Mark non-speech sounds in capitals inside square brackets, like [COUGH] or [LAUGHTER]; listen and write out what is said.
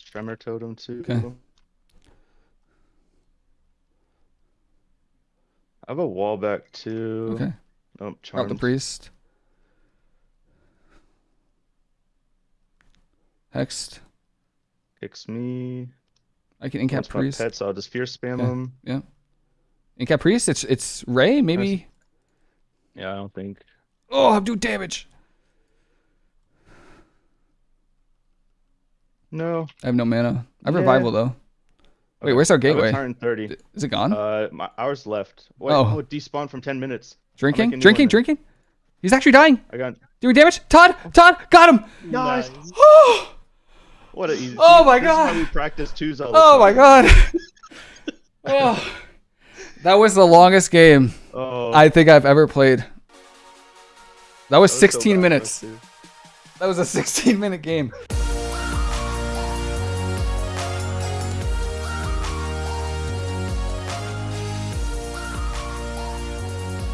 Tremor Totem too. Okay. I have a wall back too. Okay. Oh, Drop the priest. Hexed. Kicks me. I can incap priest. pet, so I'll just fear spam Okay. him. Yeah. Incap priest. It's it's Ray. Maybe. Yeah, I don't think. Oh, I'm doing damage. No. I have no mana. I have Yeah. revival though. Wait, Okay. where's our I have a gateway? turn thirty. Is it gone? Uh, my hours left. Wait, Oh. oh, it despawned from ten minutes. drinking, make drinking, then. drinking. He's actually dying. I got Doing damage. Todd, Todd, got him. nice. Oh, [GASPS] What a easy. Oh my this Is God. how we practice twos all the oh my god. [LAUGHS] [LAUGHS] oh, that was the longest game Oh, I think I've ever played. That was that was 16 bad, minutes. That was a 16 minute game.